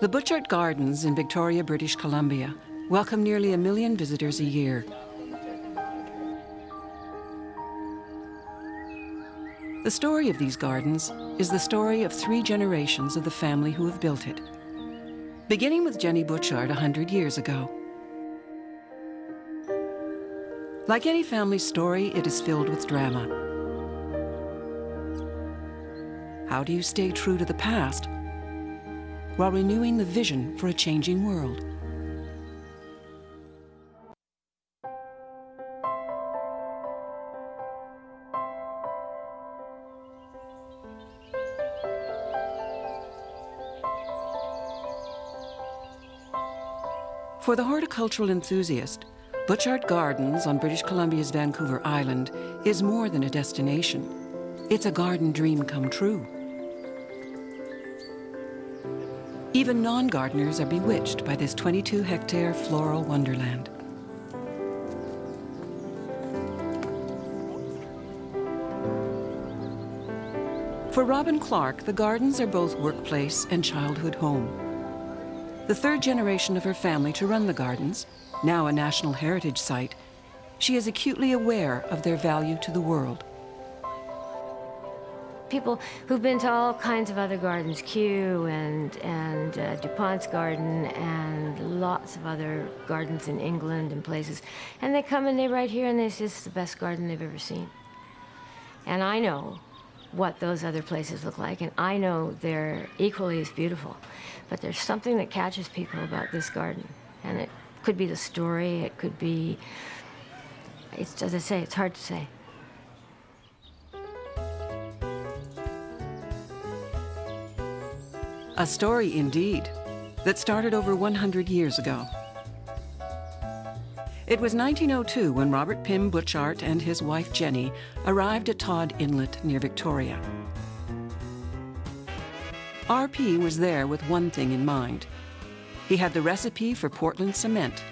The Butchart Gardens in Victoria, British Columbia welcome nearly a million visitors a year. The story of these gardens is the story of three generations of the family who have built it, beginning with Jenny Butchart a hundred years ago. Like any family story, it is filled with drama. How do you stay true to the past while renewing the vision for a changing world? For the horticultural enthusiast, Butchart Gardens on British Columbia's Vancouver Island is more than a destination. It's a garden dream come true. Even non-gardeners are bewitched by this 22-hectare floral wonderland. For Robin Clark, the gardens are both workplace and childhood home. The third generation of her family to run the gardens, now a National Heritage Site, she is acutely aware of their value to the world. People who've been to all kinds of other gardens, Kew and, and uh, DuPont's garden and lots of other gardens in England and places, and they come and they write here and they say it's the best garden they've ever seen. And I know what those other places look like, and I know they're equally as beautiful. But there's something that catches people about this garden, and it could be the story, it could be, it's, as I say, it's hard to say. A story indeed, that started over 100 years ago. It was 1902 when Robert Pym Butchart and his wife Jenny arrived at Tod Inlet near Victoria. RP was there with one thing in mind, he had the recipe for Portland cement,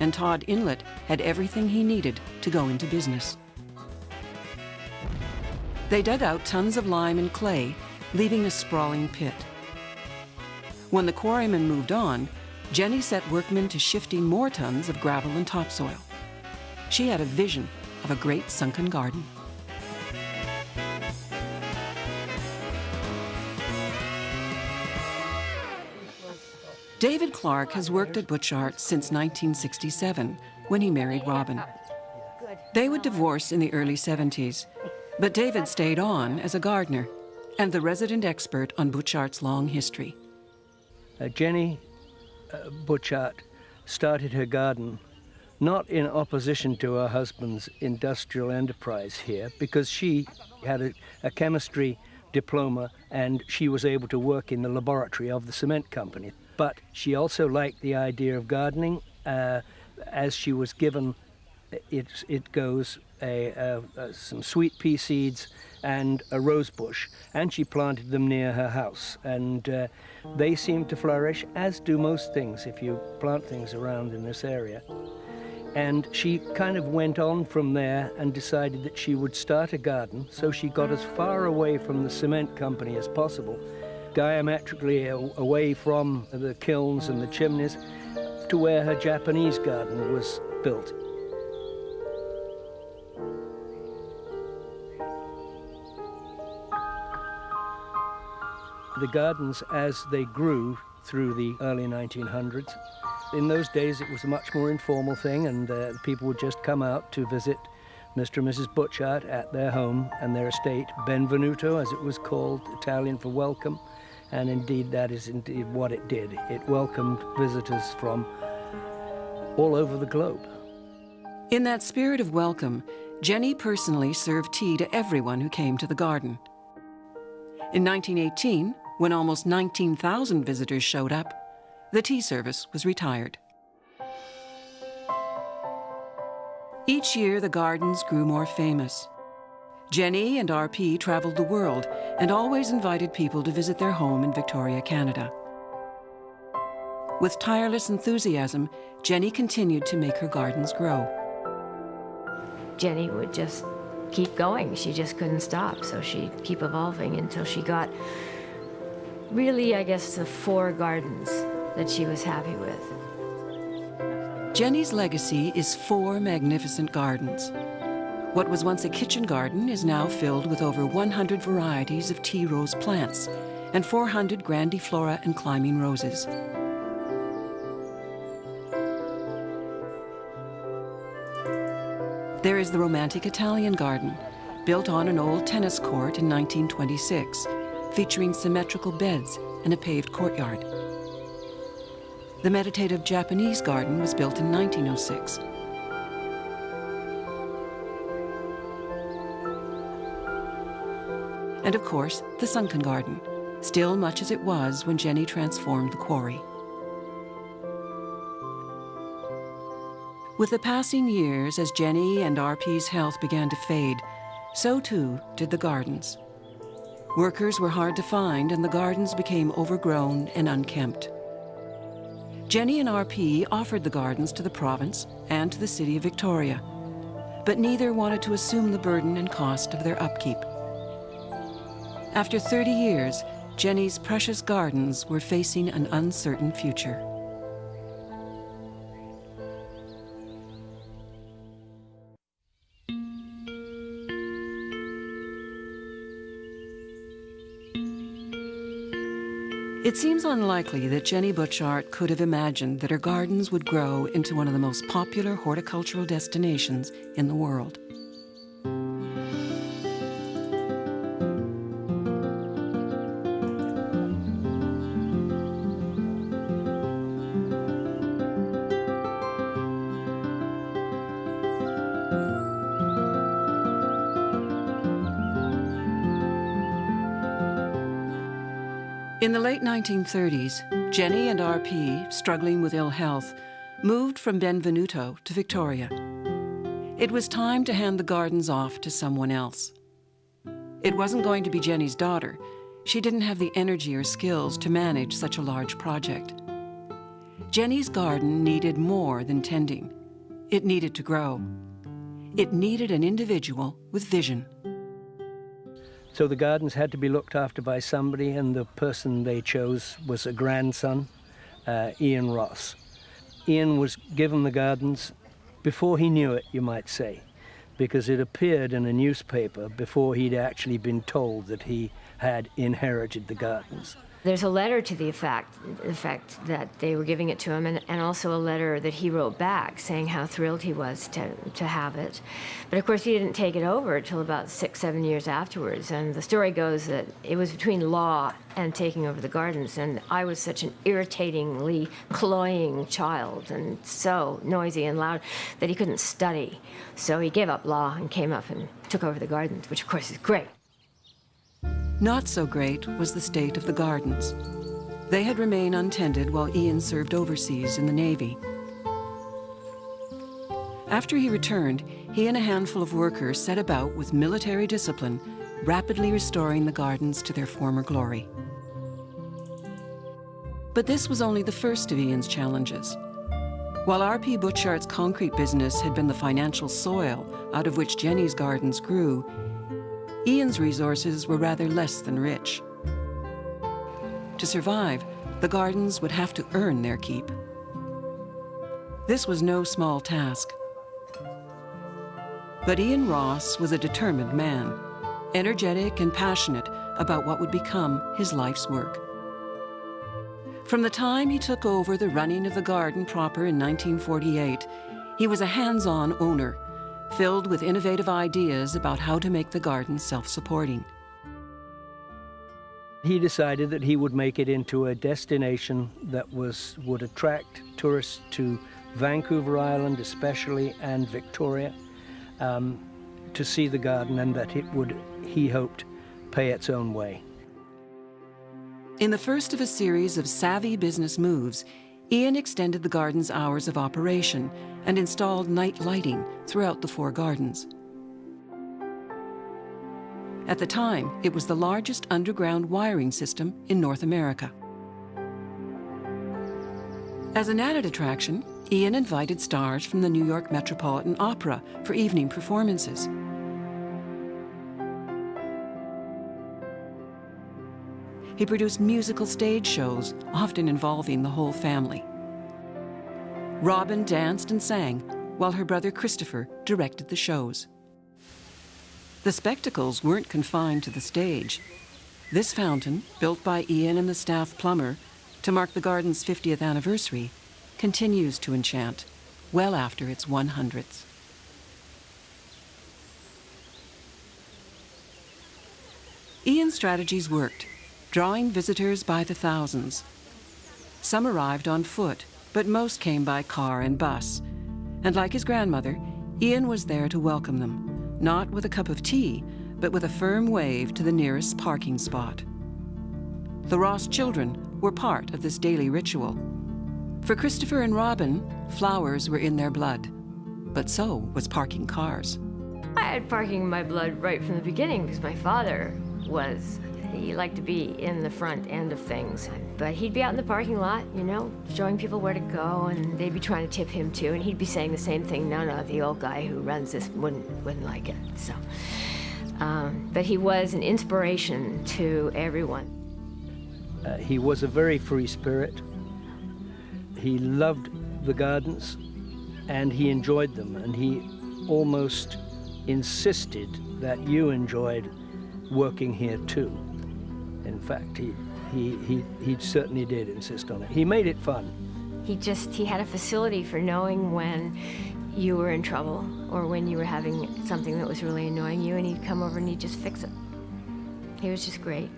and Tod Inlet had everything he needed to go into business. They dug out tons of lime and clay, leaving a sprawling pit. When the quarrymen moved on, Jenny set workmen to shifting more tons of gravel and topsoil. She had a vision of a great sunken garden. David Clark has worked at Butchart since 1967, when he married Robin. They would divorce in the early 70s, but David stayed on as a gardener and the resident expert on Butchart's long history. Uh, Jenny uh, Butchart started her garden not in opposition to her husband's industrial enterprise here, because she had a, a chemistry diploma and she was able to work in the laboratory of the cement company. But she also liked the idea of gardening uh, as she was given, it, it goes, a, a, some sweet pea seeds and a rose bush, and she planted them near her house. And uh, they seemed to flourish, as do most things if you plant things around in this area. And she kind of went on from there and decided that she would start a garden, so she got as far away from the cement company as possible diametrically away from the kilns and the chimneys to where her Japanese garden was built. The gardens, as they grew through the early 1900s, in those days it was a much more informal thing and uh, people would just come out to visit Mr. and Mrs. Butchart at their home and their estate, Benvenuto as it was called, Italian for welcome and indeed that is indeed what it did. It welcomed visitors from all over the globe. In that spirit of welcome, Jenny personally served tea to everyone who came to the garden. In 1918, when almost 19,000 visitors showed up, the tea service was retired. Each year, the gardens grew more famous. Jenny and RP traveled the world and always invited people to visit their home in Victoria, Canada. With tireless enthusiasm, Jenny continued to make her gardens grow. Jenny would just keep going. She just couldn't stop, so she'd keep evolving until she got really, I guess, the four gardens that she was happy with. Jenny's legacy is four magnificent gardens. What was once a kitchen garden is now filled with over 100 varieties of tea rose plants and 400 grandiflora and climbing roses. There is the romantic Italian garden, built on an old tennis court in 1926, featuring symmetrical beds and a paved courtyard. The meditative Japanese garden was built in 1906. And of course, the sunken garden, still much as it was when Jenny transformed the quarry. With the passing years, as Jenny and RP's health began to fade, so too did the gardens. Workers were hard to find and the gardens became overgrown and unkempt. Jenny and RP offered the gardens to the province and to the city of Victoria, but neither wanted to assume the burden and cost of their upkeep. After 30 years, Jenny's precious gardens were facing an uncertain future. It seems unlikely that Jenny Butchart could have imagined that her gardens would grow into one of the most popular horticultural destinations in the world. In the late 1930s, Jenny and RP, struggling with ill health, moved from Benvenuto to Victoria. It was time to hand the gardens off to someone else. It wasn't going to be Jenny's daughter. She didn't have the energy or skills to manage such a large project. Jenny's garden needed more than tending. It needed to grow. It needed an individual with vision. So the gardens had to be looked after by somebody, and the person they chose was a grandson, uh, Ian Ross. Ian was given the gardens before he knew it, you might say, because it appeared in a newspaper before he'd actually been told that he had inherited the gardens. There's a letter to the effect, effect that they were giving it to him, and, and also a letter that he wrote back saying how thrilled he was to, to have it. But of course, he didn't take it over until about six, seven years afterwards. And the story goes that it was between law and taking over the gardens. And I was such an irritatingly cloying child and so noisy and loud that he couldn't study. So he gave up law and came up and took over the gardens, which of course is great. Not so great was the state of the gardens. They had remained untended while Ian served overseas in the Navy. After he returned, he and a handful of workers set about with military discipline, rapidly restoring the gardens to their former glory. But this was only the first of Ian's challenges. While R.P. Butchart's concrete business had been the financial soil out of which Jenny's gardens grew, Ian's resources were rather less than rich. To survive, the gardens would have to earn their keep. This was no small task. But Ian Ross was a determined man, energetic and passionate about what would become his life's work. From the time he took over the running of the garden proper in 1948, he was a hands-on owner filled with innovative ideas about how to make the garden self-supporting. He decided that he would make it into a destination that was would attract tourists to Vancouver Island especially and Victoria um, to see the garden and that it would, he hoped, pay its own way. In the first of a series of savvy business moves, Ian extended the garden's hours of operation and installed night lighting throughout the four gardens. At the time, it was the largest underground wiring system in North America. As an added attraction, Ian invited stars from the New York Metropolitan Opera for evening performances. He produced musical stage shows, often involving the whole family. Robin danced and sang, while her brother Christopher directed the shows. The spectacles weren't confined to the stage. This fountain, built by Ian and the staff plumber to mark the garden's 50th anniversary, continues to enchant well after its 100th. Ian's strategies worked, drawing visitors by the thousands. Some arrived on foot, but most came by car and bus. And like his grandmother, Ian was there to welcome them, not with a cup of tea, but with a firm wave to the nearest parking spot. The Ross children were part of this daily ritual. For Christopher and Robin, flowers were in their blood, but so was parking cars. I had parking in my blood right from the beginning because my father was he liked to be in the front end of things. But he'd be out in the parking lot, you know, showing people where to go, and they'd be trying to tip him too, and he'd be saying the same thing. No, no, the old guy who runs this wouldn't wouldn't like it. So, um, but he was an inspiration to everyone. Uh, he was a very free spirit. He loved the gardens, and he enjoyed them, and he almost insisted that you enjoyed working here too. In fact, he, he, he, he certainly did insist on it. He made it fun. He just, he had a facility for knowing when you were in trouble or when you were having something that was really annoying you and he'd come over and he'd just fix it. He was just great.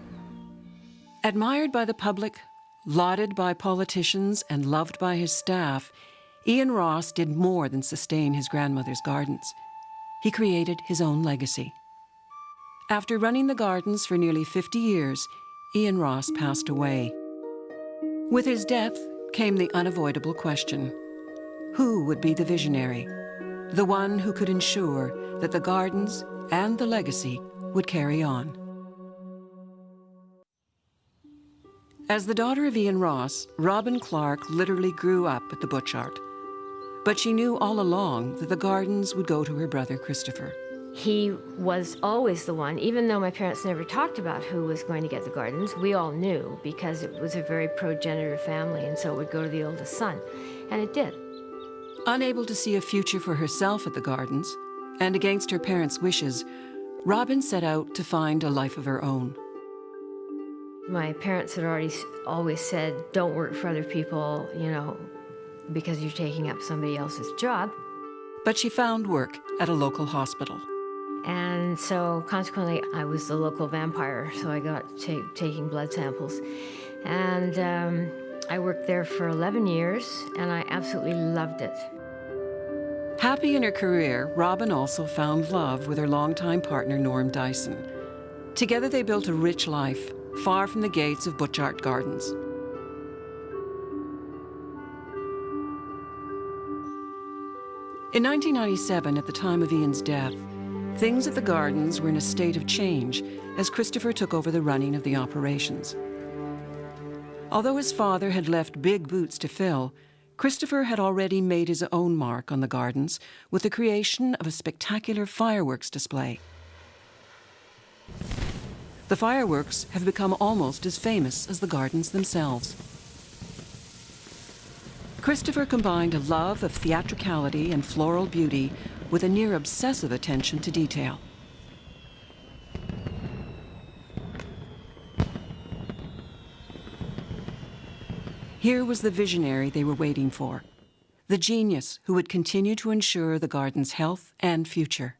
Admired by the public, lauded by politicians, and loved by his staff, Ian Ross did more than sustain his grandmother's gardens. He created his own legacy. After running the gardens for nearly 50 years, Ian Ross passed away. With his death came the unavoidable question who would be the visionary? The one who could ensure that the gardens and the legacy would carry on. As the daughter of Ian Ross, Robin Clark literally grew up at the Butchart. But she knew all along that the gardens would go to her brother Christopher. He was always the one, even though my parents never talked about who was going to get the gardens, we all knew because it was a very progenitor family, and so it would go to the oldest son. And it did. Unable to see a future for herself at the gardens, and against her parents' wishes, Robin set out to find a life of her own. My parents had already always said, don't work for other people, you know, because you're taking up somebody else's job. But she found work at a local hospital. And so consequently, I was the local vampire, so I got taking blood samples. And um, I worked there for 11 years, and I absolutely loved it. Happy in her career, Robin also found love with her longtime partner, Norm Dyson. Together they built a rich life, far from the gates of Butchart Gardens. In 1997, at the time of Ian's death, Things at the gardens were in a state of change as Christopher took over the running of the operations. Although his father had left big boots to fill, Christopher had already made his own mark on the gardens with the creation of a spectacular fireworks display. The fireworks have become almost as famous as the gardens themselves. Christopher combined a love of theatricality and floral beauty with a near obsessive attention to detail. Here was the visionary they were waiting for, the genius who would continue to ensure the garden's health and future.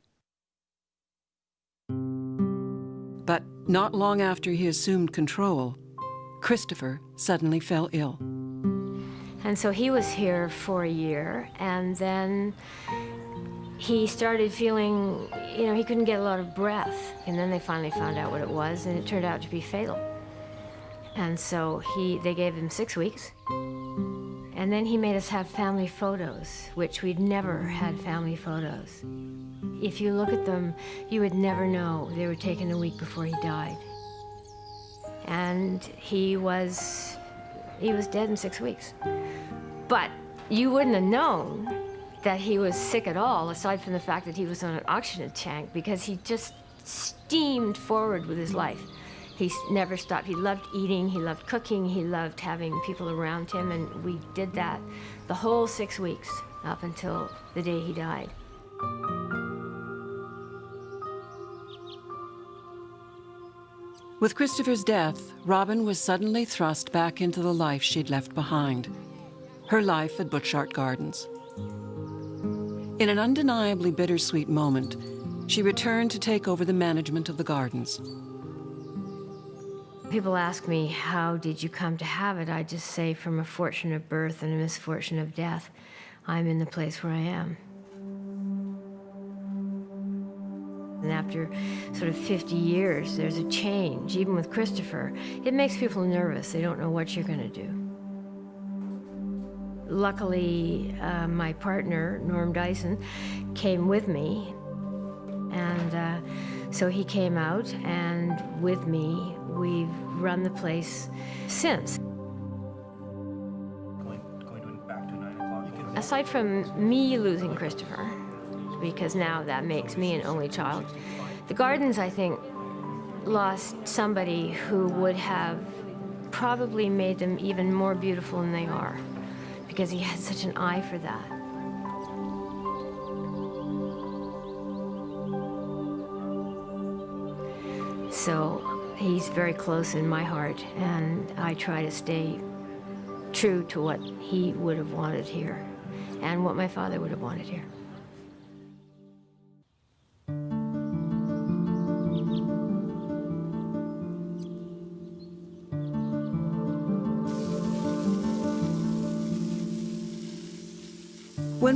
But not long after he assumed control, Christopher suddenly fell ill. And so he was here for a year, and then he started feeling, you know, he couldn't get a lot of breath. And then they finally found out what it was, and it turned out to be fatal. And so he, they gave him six weeks. And then he made us have family photos, which we'd never had family photos. If you look at them, you would never know they were taken a week before he died. And he was, he was dead in six weeks. But you wouldn't have known that he was sick at all, aside from the fact that he was on an oxygen tank, because he just steamed forward with his life. He never stopped. He loved eating, he loved cooking, he loved having people around him, and we did that the whole six weeks up until the day he died. With Christopher's death, Robin was suddenly thrust back into the life she'd left behind her life at Butchart Gardens. In an undeniably bittersweet moment, she returned to take over the management of the gardens. People ask me, how did you come to have it? I just say, from a fortune of birth and a misfortune of death, I'm in the place where I am. After sort of 50 years, there's a change, even with Christopher. It makes people nervous. They don't know what you're going to do. Luckily, uh, my partner, Norm Dyson, came with me. And uh, so he came out, and with me, we've run the place since. Going, going back to 9 o'clock. Aside from me losing Christopher, because now that makes me an only child. The gardens, I think, lost somebody who would have probably made them even more beautiful than they are because he had such an eye for that. So he's very close in my heart, and I try to stay true to what he would have wanted here and what my father would have wanted here.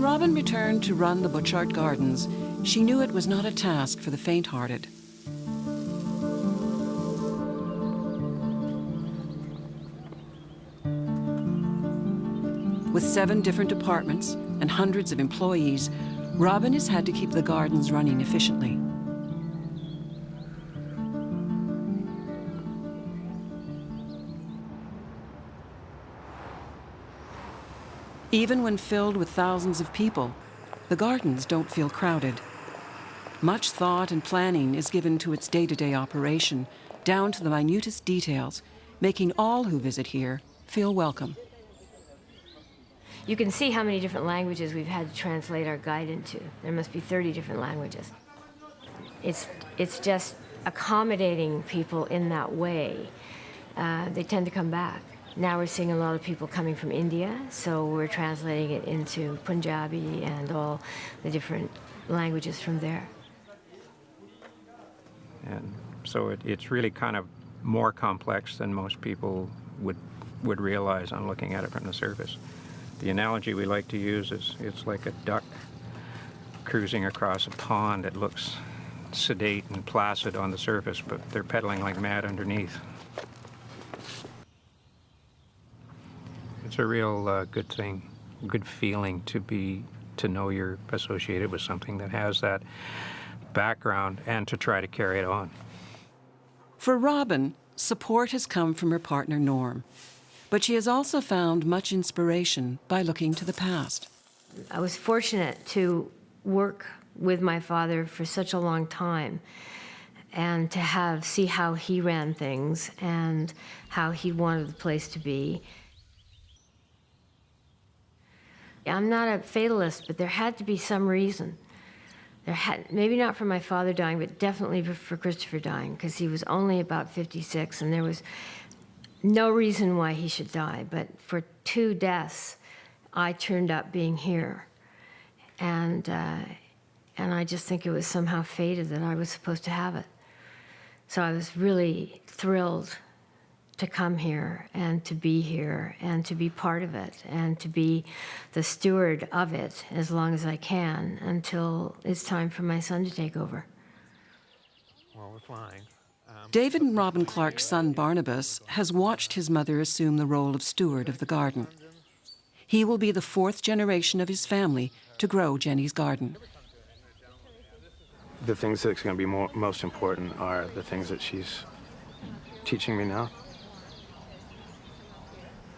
When Robin returned to run the Butchart Gardens, she knew it was not a task for the faint-hearted. With seven different departments and hundreds of employees, Robin has had to keep the gardens running efficiently. Even when filled with thousands of people, the gardens don't feel crowded. Much thought and planning is given to its day-to-day operation, down to the minutest details, making all who visit here feel welcome. You can see how many different languages we've had to translate our guide into. There must be 30 different languages. It's, it's just accommodating people in that way. Uh, they tend to come back. Now we're seeing a lot of people coming from India, so we're translating it into Punjabi and all the different languages from there. And so it, it's really kind of more complex than most people would, would realize on looking at it from the surface. The analogy we like to use is it's like a duck cruising across a pond. It looks sedate and placid on the surface, but they're pedaling like mad underneath. It's a real uh, good thing, good feeling to be to know you're associated with something that has that background and to try to carry it on. For Robin, support has come from her partner Norm, but she has also found much inspiration by looking to the past. I was fortunate to work with my father for such a long time and to have see how he ran things and how he wanted the place to be. I'm not a fatalist, but there had to be some reason. There had, maybe not for my father dying, but definitely for Christopher dying, because he was only about 56, and there was no reason why he should die. But for two deaths, I turned up being here. And, uh, and I just think it was somehow fated that I was supposed to have it. So I was really thrilled to come here and to be here and to be part of it and to be the steward of it as long as I can until it's time for my son to take over. Well, we're flying. Um, David and Robin Clark's son Barnabas has watched his mother assume the role of steward of the garden. He will be the fourth generation of his family to grow Jenny's garden. The things that's going to be more, most important are the things that she's teaching me now.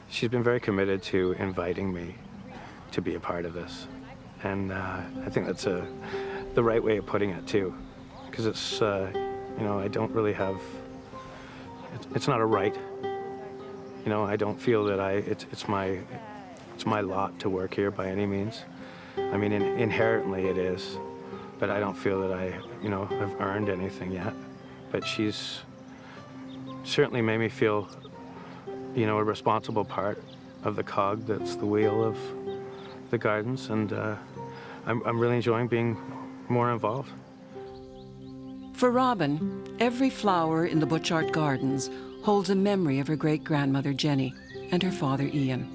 She's been very committed to inviting me to be a part of this. And uh, I think that's a, the right way of putting it, too. Because it's, uh, you know, I don't really have it's, it's not a right. You know, I don't feel that I, it's, it's my, it's my lot to work here by any means. I mean, in, inherently it is, but I don't feel that I, you know, have earned anything yet. But she's certainly made me feel, you know, a responsible part of the cog that's the wheel of the gardens, and uh, I'm, I'm really enjoying being more involved. For Robin, every flower in the Butchart Gardens holds a memory of her great-grandmother Jenny and her father Ian.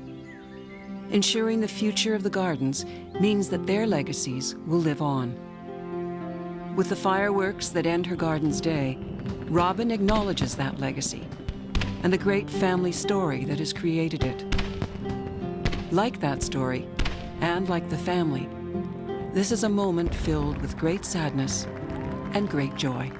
Ensuring the future of the gardens means that their legacies will live on. With the fireworks that end her garden's day, Robin acknowledges that legacy and the great family story that has created it. Like that story, and like the family, this is a moment filled with great sadness and great joy.